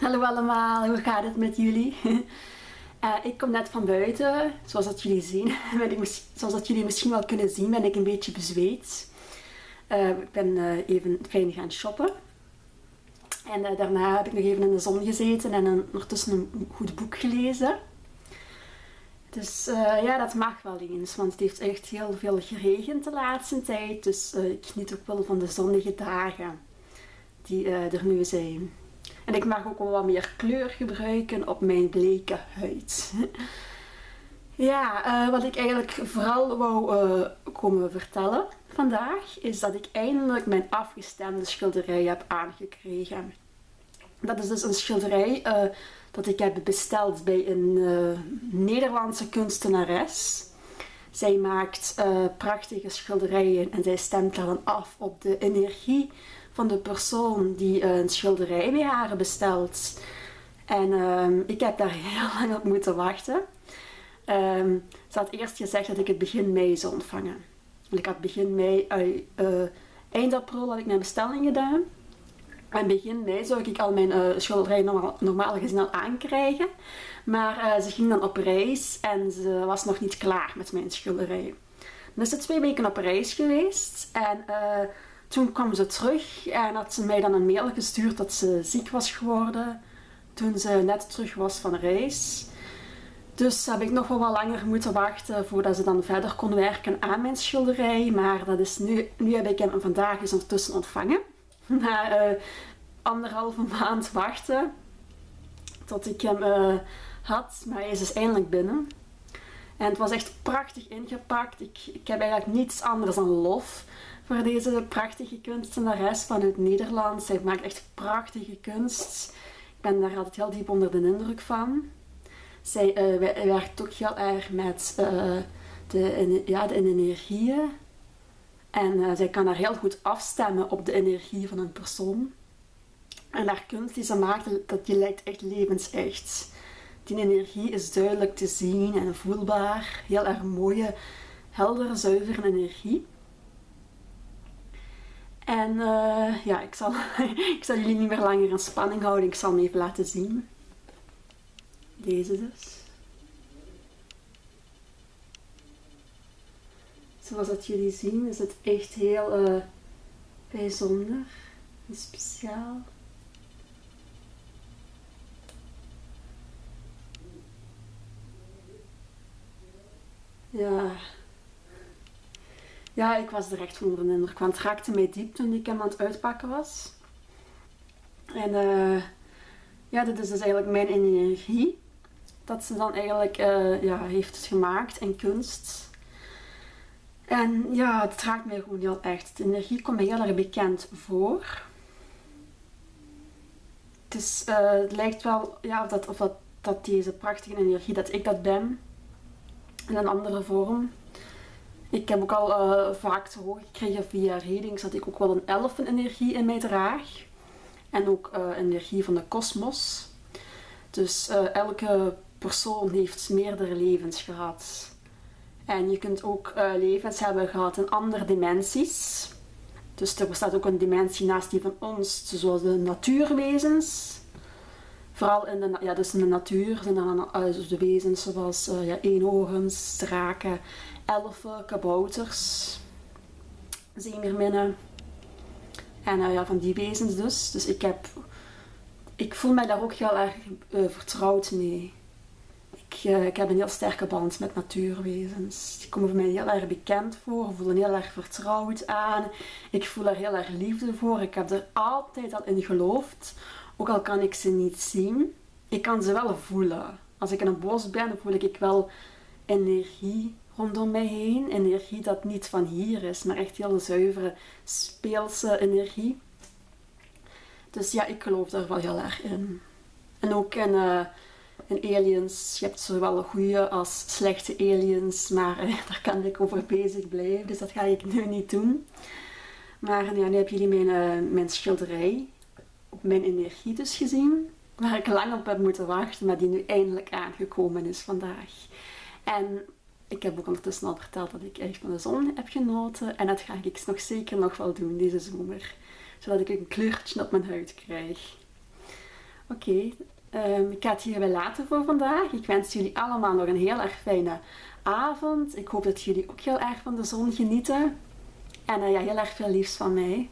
Hallo allemaal, hoe gaat het met jullie? Uh, ik kom net van buiten, zoals dat jullie zien. ik, zoals dat jullie misschien wel kunnen zien, ben ik een beetje bezweet. Uh, ik ben uh, even fijn gaan shoppen. En daarna heb ik nog even in de zon gezeten en een, ondertussen een goed boek gelezen. Dus ja, dat mag wel eens, want het heeft echt heel veel geregend de laatste tijd. Dus ik geniet ook wel van de zonnige dagen die er nu zijn. En ik mag ook wel wat meer kleur gebruiken op mijn bleke huid. ja, uh, wat ik eigenlijk vooral wou uh, komen vertellen vandaag, is dat ik eindelijk mijn afgestemde schilderij heb aangekregen. Dat is dus een schilderij uh, dat ik heb besteld bij een Nederlandse kunstenares. Zij maakt prachtige schilderijen en zij stemt dan af op de energie van de persoon die een schilderij bij haar bestelt. En um, ik heb daar heel lang op moeten wachten. Um, ze had eerst gezegd dat ik het begin mei zou ontvangen. ik had begin mei, uh, eind april had ik mijn bestelling gedaan. En begin mei zou ik al mijn uh, schilderij normaal, gezien al aankrijgen. Maar ze ging dan op reis en ze was nog niet klaar met mijn schilderij. Dan is twee weken op reis geweest en toen kwam ze terug en had ze mij dan een mail gestuurd dat ze ziek was geworden toen ze net terug was van reis. Dus heb ik nog wel wat langer moeten wachten voordat ze dan verder kon werken aan mijn schilderij. Maar dat is nu, nu heb ik hem vandaag eens ondertussen ontvangen. Na uh, anderhalve maand wachten tot ik hem uh, had. Maar hij is dus eindelijk binnen. En het was echt prachtig ingepakt. Ik, ik heb eigenlijk niets anders dan lof voor deze prachtige kunstenares vanuit Nederland. Zij maakt echt prachtige kunst. Ik ben daar altijd heel diep onder de indruk van. Zij uh, werkt ook heel erg met uh, de, ja, de energieën. En uh, zij kan daar heel goed afstemmen op de energie van een persoon. En haar kunst die ze maakt, dat die lijkt echt levensecht. Die energie is duidelijk te zien en voelbaar. Heel erg mooie, heldere, zuivere energie. En uh, ja, ik zal, ik zal jullie niet meer langer in spanning houden. Ik zal hem even laten zien. Deze dus. Zoals dat jullie zien is het echt heel uh, bijzonder en speciaal. Ja, ja, ik was er echt onder de indruk, want het raakte mij diep toen ik hem aan het uitpakken was. En uh, ja, dit is dus eigenlijk mijn energie. Dat ze dan eigenlijk uh, ja, heeft gemaakt in kunst. En ja, het raakt mij gewoon heel echt. De energie komt mij heel erg bekend voor. Het, is, uh, het lijkt wel ja, of, dat, of dat, dat deze prachtige energie, dat ik dat ben. In een andere vorm. Ik heb ook al uh, vaak te horen gekregen via readings dat ik ook wel een elfenenergie in mij draag. En ook uh, energie van de kosmos. Dus uh, elke persoon heeft meerdere levens gehad. En je kunt ook levens hebben gehad in andere dimensies. Dus er bestaat ook een dimensie naast die van ons, zoals de natuurwezens. Vooral in de, ja, dus in de natuur zijn dan uh, de wezens zoals uh, ja, eenhoorns, draken elfen, kabouters, zeemerminnen. En uh, ja, van die wezens dus. Dus ik, heb, ik voel mij daar ook heel erg vertrouwd mee. Ik, ik heb een heel sterke band met natuurwezens. Die komen voor mij heel erg bekend voor, voelen heel erg vertrouwd aan. Ik voel er heel erg liefde voor. Ik heb er altijd al in geloofd. Ook al kan ik ze niet zien, ik kan ze wel voelen. Als ik in een bos ben, voel ik wel energie rondom mij heen. Energie dat niet van hier is, maar echt heel zuivere, speelse energie. Dus ja, ik geloof daar wel heel erg in. En ook in, uh, in aliens, je hebt zowel goede als slechte aliens, maar uh, daar kan ik over bezig blijven, dus dat ga ik nu niet doen. Maar ja, nu hebben jullie mijn, uh, mijn schilderij mijn energie dus gezien, waar ik lang op heb moeten wachten, maar die nu eindelijk aangekomen is vandaag. En ik heb ook ondertussen al verteld dat ik echt van de zon heb genoten. En dat ga ik nog zeker nog wel doen deze zomer. Zodat ik een kleurtje op mijn huid krijg. Oké, ehm, ik ga het hierbij laten voor vandaag. Ik wens jullie allemaal nog een heel erg fijne avond. Ik hoop dat jullie ook heel erg van de zon genieten. En uh, ja, heel erg veel liefs van mij.